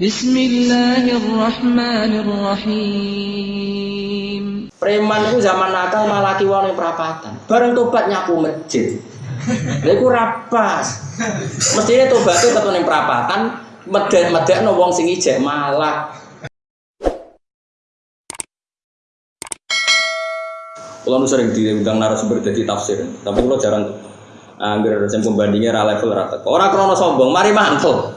Bismillahirrahmanirrahim. Preman itu zaman nakal malah kiwon yang perapatan. Bareng tobat nyapu masjid. Lha iku rapas. Mestine tobaté tetep ning perapatan, medek-medekno wong sing ijek malak. Kalau sering diundang narasumber jadi tafsir, tapi kalau jarang Angger sing pembandingnya ra level ra teko. Ora krana sombong, mari mantul.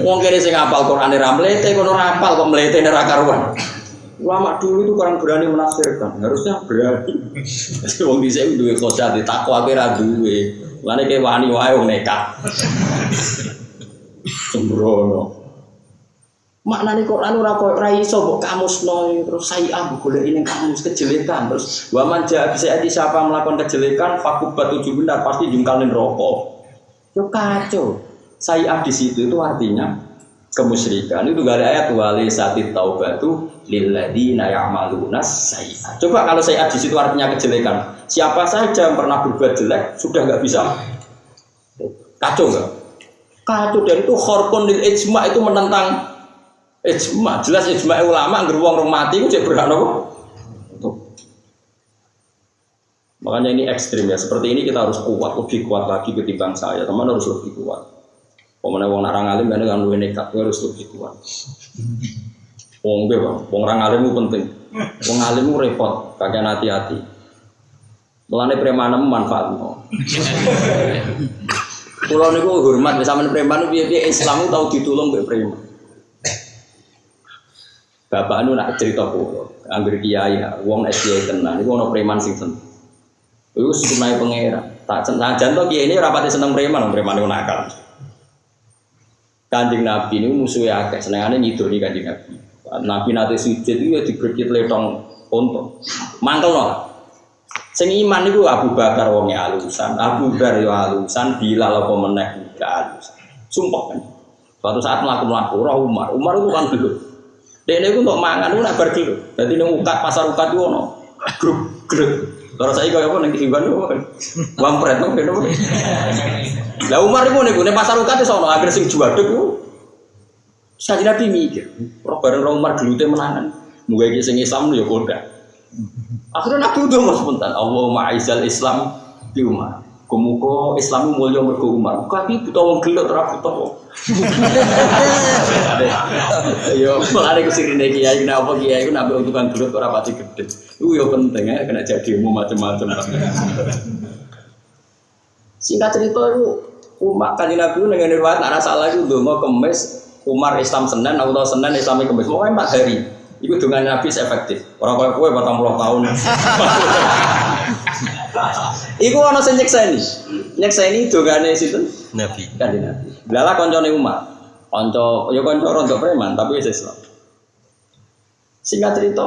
Wong kene sing hafal Quran ra mlete kono ra hafal kok mlete ra karuan. Ulama dulu itu kurang berani menafsirkan, harusnya berani. Wong dhisik duwe khosyat takwa ape ra duwe. Lane ke wani wae wong nekat. Sembrono. Maknane Quran ora kok ra iso mbok kamusno terus saya ambu golek ini kamus kejelekan terus wa man jaa bisa adi siapa melakukan kejelekan fakubat tujuh benar pasti jungkalin rokok. Yo kacau. Saya di situ itu artinya kemusyrikan itu gak ada ayat wali satit taubatu lilladina ya'maluna sayiat. Coba kalau saya di situ artinya kejelekan. Siapa saja yang pernah berbuat jelek sudah nggak bisa kacau nggak? Kacau dan itu khorkun lil ijma itu menentang ijma jelas ijma ulama ngger wong mati ku cek berhak nopo? Makanya ini ekstrim ya seperti ini kita harus kuat lebih kuat lagi ketimbang saya. Teman harus lebih kuat. Pemenang wong narang alim kan dengan luwe nekat harus lebih kuat. Wong gue bang. Wong orang alim itu penting. Wong alim itu repot kagak hati-hati. Mulane premanem manfaat no. Kulo niku hormat sama preman piye-piye Islam tahu ditulung mbek preman. Bapak nu nak cerita kulo, angger kiai, wong SDI tenan, iku ono preman sing seneng. Iku sunai pangeran. Tak senajan to kiai ini rapati seneng preman, preman iku nakal. Kanjeng Nabi ini musuhnya akeh, senengane nyidoni kanjeng Nabi. Nabi nate sujud itu ya diberkit letong untung. Mangkel no. Sing iman itu Abu Bakar wonge alusan, Abu Bakar yo alusan, Bilal apa meneh gak alusan. Sumpah kan. Suatu saat melaku-melaku, roh Umar, Umar itu kan dulu. Dia ini untuk mangan itu nak berkilo. Jadi ini ukat pasar ukat itu ono grup grup. Kalau saya kau apa nanti hiban itu kan, wampret tuh kan. Lah Umar itu nih, pasar ukat itu ono agar sing jual tuh. Saya nabi mikir, roh bareng roh Umar dulu teh menangan. Mungkin sing Islam ya koda. Akhirnya nabi udah mas spontan. Allah ma'izal Islam di Umar. Kumuko Islam mulia mergo Umar. Tapi buta wong gelot ora buta wong. Yo mulane ku sirine kiai kenapa kiai ku nabi untukan gelot ora pati gede. Iku yo penting ya kena jadi umum macam-macam. Singkat cerita itu Umar kan Nabi dengan riwayat arah salah itu mau kemes Umar Islam Senin atau Senin Islam kemes mau empat hari. Iku dengan Nabi efektif. Orang kaya kue batang puluh tahun. Iku ana sing nyekseni. Nyekseni dongane sinten? Nabi. Kanjeng Nabi. Lala koncone Umar. Kanca ya kanca rontok preman tapi wis Islam. Singkat cerita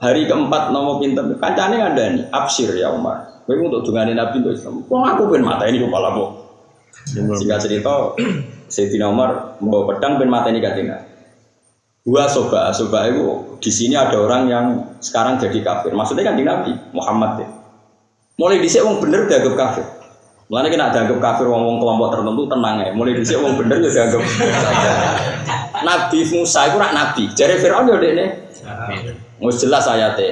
hari keempat nomo pinter kancane ngandani absir ya Umar. Kowe untuk dongane Nabi untuk Islam. Wong aku ben mata ini kepala kok. Singkat cerita Sayyidina Umar membawa pedang ben mata ini kanjeng Nabi. Dua soba, soba itu di sini ada orang yang sekarang jadi kafir. Maksudnya kan di Nabi Muhammad ya. Mulai dhisik wong bener dianggap kafir. Mulane kena dianggap kafir wong-wong kelompok tertentu tenang ya. Mulai dhisik wong bener ya dianggap Nabi Musa itu rak nabi. Jare Firaun ya dekne. Wis jelas ayate.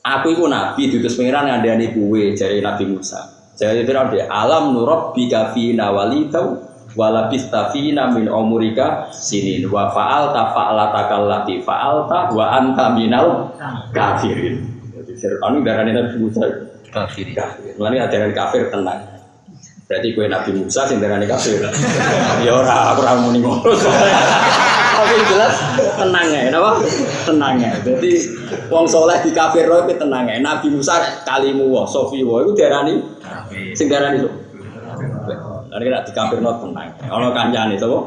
Aku itu nabi diutus pangeran ngandani kuwe jare Nabi Musa. Jare Firaun dia alam nurabbika fina walidau walabis tafina min umurika sinin wa fa'alta fa'alata kallati fa'alta wa anta minal kafirin. Jadi Fir'aun darane Nabi Musa Kafir. kafir. Mulane ajaran kafir tenang. Berarti kue Nabi Musa sing darane kafir. Ya ora aku ora muni ngono. Tapi jelas tenang ya, napa? Tenang ya. Jadi wong soleh di kafir roh tenang ya. Nabi Musa kalimu wa sofi wa iku diarani sing darani. Nanti nak dikafir not tenang. Ono kancane sapa?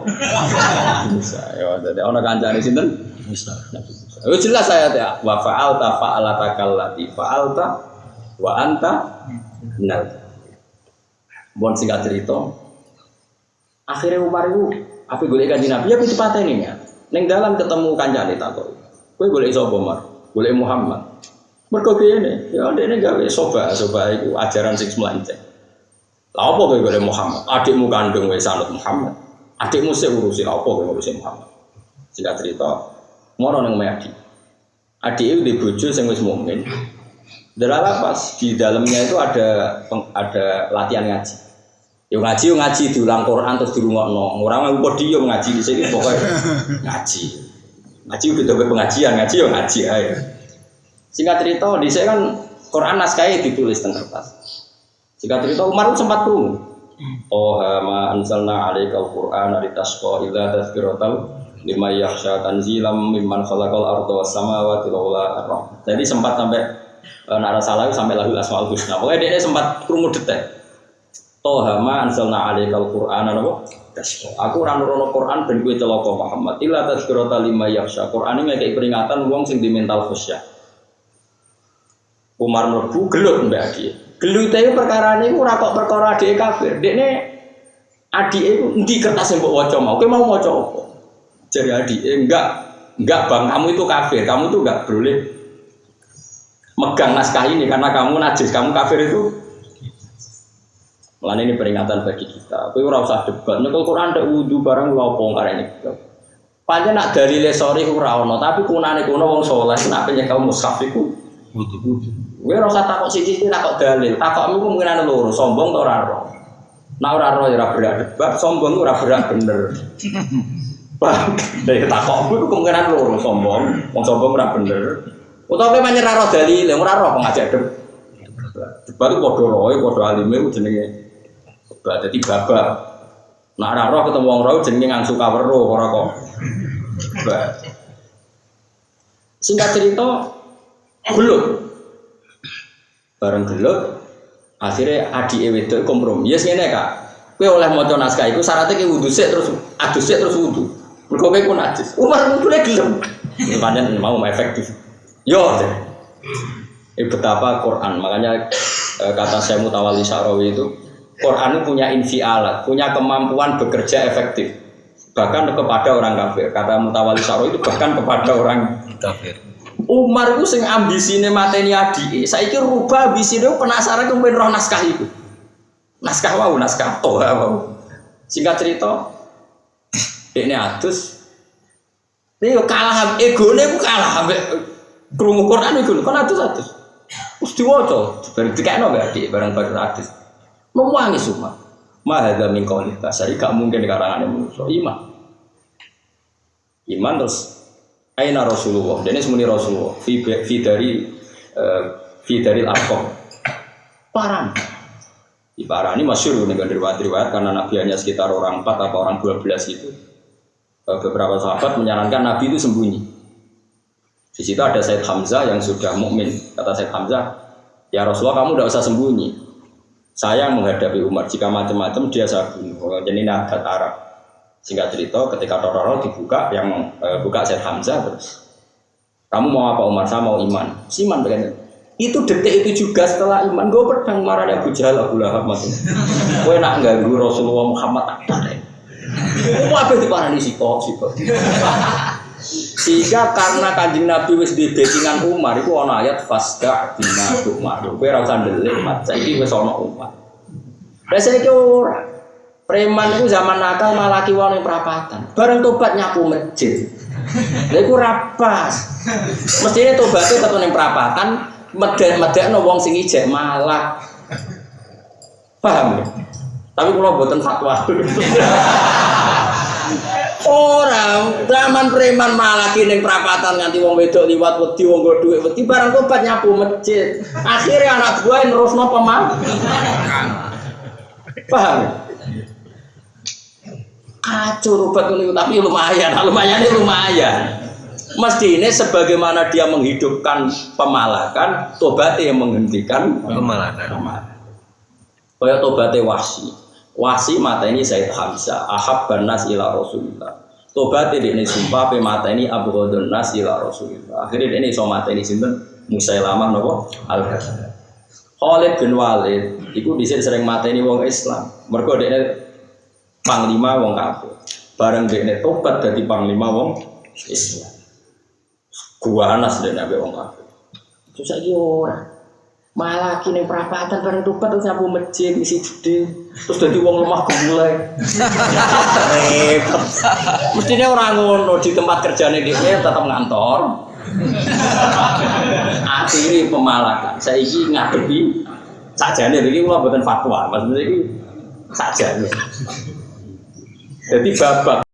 Bisa. Ya, dadi ono kancane sinten? Musa. Oh jelas saya ya. Wa fa'alta fa'alata kallati fa'alta wa anta minal. Bon singkat cerita. Akhirnya Umar itu apa golek kanjeng Nabi ya itu pateni ya. Ning dalam ketemu kancane tak kok. Kowe golek sapa Umar? Golek Muhammad. Mergo kene, ya ndekne gawe soba, soba itu ajaran sing melanceng. Lah apa kowe golek Muhammad? Adikmu kandung wis sanut Muhammad. Adikmu sih urusi apa kowe ngurusi Muhammad. Singkat cerita, ngono nang adik. Adik itu di bojo sing wis mukmin. Delala pas di dalamnya itu ada ada latihan ngaji. Yo ngaji yo ngaji diulang Quran terus dirungokno. Ora mau podium ngaji di sini pokoknya ngaji. Ngaji udah dapat pengajian, ngaji yo ngaji ae. Singkat cerita di saya kan Quran naskahnya ditulis tengah kertas. Singkat cerita Umar sempat tuh Oh ma anzalna alaika al-Qur'ana litasqa illa tadhkiratan lima yakhsha tanzilam mimman khalaqal arda was samawati wal Jadi sempat sampai e, nara salah sampai lahul asmaul husna. Pokoknya dia sempat krungu detek. Toha ma anzalna alaika al-Qur'ana napa? Aku ora nurono Quran ben kowe celaka Muhammad. Illa lima yakhsha. Quran ini kayak peringatan wong sing di mental khusyuk. Umar mlebu gelut mbak Adi. Gelute itu perkara ini ora kok perkara adik kafir. Dekne adik itu di kertas yang mbok waca mau. Mau waca apa? Jadi adik enggak enggak bang kamu itu kafir. Kamu tuh enggak boleh megang naskah ini karena kamu najis, kamu kafir itu. Malah ini peringatan bagi kita. Kowe ora usah debat. Nek Quran ada wudu barang lopo karena ini. Panjang nak dari lesori ora ono, tapi kunane kuno wong soleh, nak penyek kaum mushaf iku wudu. Gue rasa takut sih sih takut dalil. Takutmu kemungkinan loro, sombong atau raro. Nah ora roh ya berat debat, sombong ora berat bener. Bang, dari takutmu itu kemungkinan loro, sombong, mau sombong ora bener. Utawa kowe nyerah roh dalil, ora roh pengajak debat. Debat itu padha roe, padha alime ku jenenge. Debat dadi babak. Ora roh ketemu wong roh jenenge ngangsu kawero ora kok. Singkat cerita, belum. Bareng gelut akhirnya adik itu kompromi. Ya yes, ngene kak. Kowe oleh maca naskah itu syaratnya ke wudhu sik terus adus sik terus wudhu mergo kowe ku najis Umar wudhune gelem. Pancen mau efektif. Yo eh betapa Quran. Makanya eh, kata saya Mutawali Sarawi itu Quran itu punya infialat punya kemampuan bekerja efektif. Bahkan kepada orang kafir. Kata Mutawali Sarawi itu bahkan kepada orang kafir Umar itu sing ambisine mateni adike. Saiki rubah ambisine penasaran kemudian roh naskah itu. Naskah wow, naskah toh wow. Singkat cerita, ini adus. Ini kalah ego ini kalah ambek krungu Quran itu kan adus adus. Terus diwaca, bareng dikekno mbak adik bareng bareng adus. Memuangi semua. Mahadha min qawli tasari gak mungkin di karangan manusia. Iman. Iman terus Aina Rasulullah. Dan ini semuanya Rasulullah. Fi, fi dari uh, fi dari Arkom. Paran. Di parah ini masyur dengan riwayat-riwayat karena Nabi hanya sekitar orang 4 atau orang 12 itu. Uh, beberapa sahabat menyarankan Nabi itu sembunyi. Di situ ada Said Hamzah yang sudah mukmin. Kata Said Hamzah, ya Rasulullah kamu tidak usah sembunyi. Saya menghadapi Umar. Jika macam-macam dia saya bunuh. Jadi ini adat Arab. Singkat cerita ketika Tororo dibuka yang e, buka Syed Hamzah terus kamu mau apa Umar? Saya mau iman. Siman begini. Itu detik itu juga setelah iman gue pedang marahnya Abu Jahal Abu Lahab masuk. Gue nak ganggu Rasulullah Muhammad tak ada. Gue apa di para di siko siko. Sehingga karena kanjeng Nabi wis di Umar itu ono ayat fasda bina Umar. Gue rasa delik mat. Saya ini wis ono Umar. Biasanya orang Preman itu zaman nakal malah kiwon yang perapatan. Bareng tobat nyapu masjid. Lha iku rapas. Mestine tobatnya tetep ning perapatan, meden-medekno wong sing ijek malah. Paham ya? Tapi kalau buatan fatwa. Orang zaman preman malah kini perapatan nganti wong wedok liwat wedi wong go dhuwit wedi barang tobat nyapu masjid. Akhirnya anak buah nerusno pemam. Paham? Ya? Kacau rubat ini tapi lumayan lumayan ini lumayan. Mesti ini sebagaimana dia menghidupkan pemalakan tobatnya yang menghentikan pemalakan. kaya tobatnya wasi. Wasi mata ini saya Hamzah. Ahab banas ila rasulullah tobatnya ini sumpah pe mata ini abu nas ila rasulullah akhirnya ini so mata ini sinten? Musailamah nopo al Khalid bin Walid itu di sini sering mata ini wong Islam. Mereka panglima wong kafir. Bareng dekne tobat dari panglima wong Islam. Gua anas dan nabi wong kafir. Terus aja ora. Malah kini perapatan bareng tupat terus nyapu masjid isi gede terus jadi wong lemah gemulai. Repot. Mestinya orang ngono di tempat kerjanya dia tetap ngantor. Akhirnya pemalakan. Saya ini ngadepi saja nih, ini bukan fatwa, maksudnya ini saja. Jadi babak